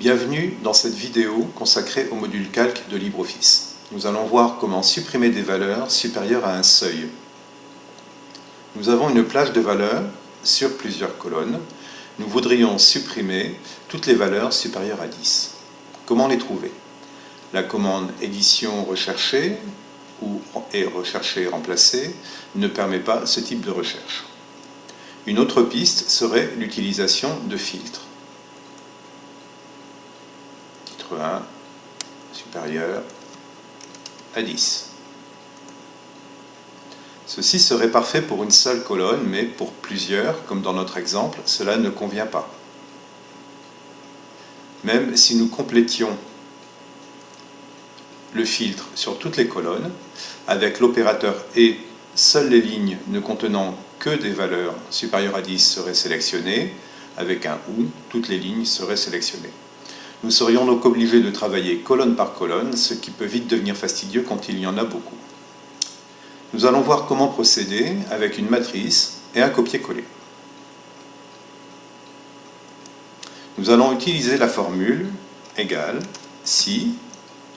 Bienvenue dans cette vidéo consacrée au module calque de LibreOffice. Nous allons voir comment supprimer des valeurs supérieures à un seuil. Nous avons une plage de valeurs sur plusieurs colonnes. Nous voudrions supprimer toutes les valeurs supérieures à 10. Comment les trouver? La commande édition rechercher ou est recherché remplacé ne permet pas ce type de recherche. Une autre piste serait l'utilisation de filtres. 1 supérieur à 10. Ceci serait parfait pour une seule colonne, mais pour plusieurs, comme dans notre exemple, cela ne convient pas. Même si nous complétions le filtre sur toutes les colonnes, avec l'opérateur ET, seules les lignes ne contenant que des valeurs supérieures à 10 seraient sélectionnées, avec un OU, toutes les lignes seraient sélectionnées. Nous serions donc obligés de travailler colonne par colonne, ce qui peut vite devenir fastidieux quand il y en a beaucoup. Nous allons voir comment procéder avec une matrice et un copier-coller. Nous allons utiliser la formule égale si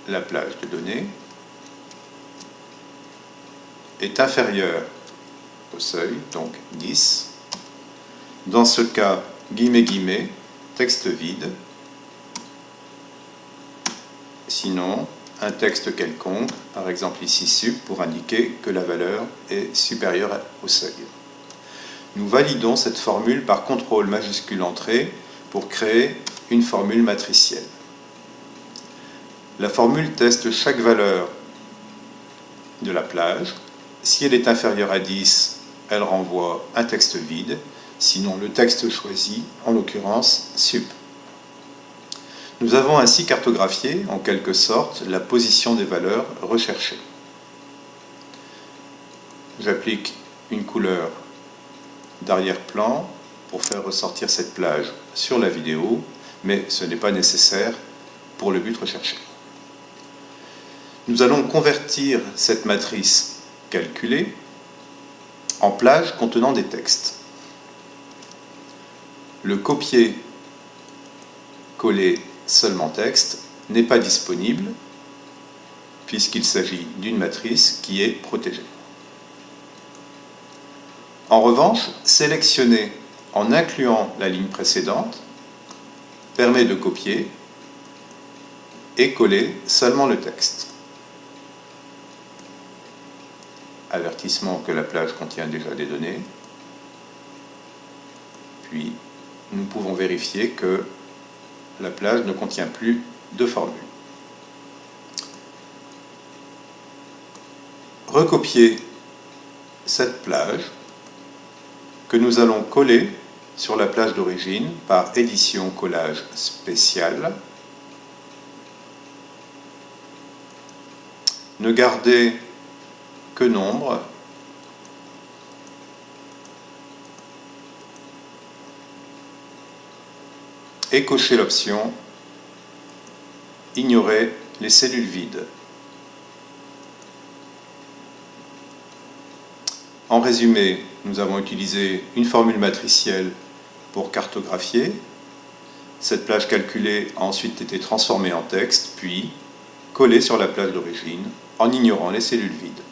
la plage de données est inférieure au seuil, donc 10. Dans ce cas, guillemets, guillemets, texte vide, Sinon, un texte quelconque, par exemple ici sup, pour indiquer que la valeur est supérieure au seuil. Nous validons cette formule par contrôle majuscule entrée pour créer une formule matricielle. La formule teste chaque valeur de la plage. Si elle est inférieure à 10, elle renvoie un texte vide, sinon le texte choisi, en l'occurrence sup. Nous avons ainsi cartographié, en quelque sorte, la position des valeurs recherchées. J'applique une couleur d'arrière-plan pour faire ressortir cette plage sur la vidéo, mais ce n'est pas nécessaire pour le but recherché. Nous allons convertir cette matrice calculée en plage contenant des textes. Le copier-coller seulement texte n'est pas disponible puisqu'il s'agit d'une matrice qui est protégée. En revanche, sélectionner en incluant la ligne précédente permet de copier et coller seulement le texte. Avertissement que la plage contient déjà des données. Puis, nous pouvons vérifier que la plage ne contient plus de formule. Recopier cette plage que nous allons coller sur la plage d'origine par édition collage spécial. Ne garder que nombre et cocher l'option Ignorer les cellules vides. En résumé, nous avons utilisé une formule matricielle pour cartographier. Cette plage calculée a ensuite été transformée en texte, puis collée sur la plage d'origine en ignorant les cellules vides.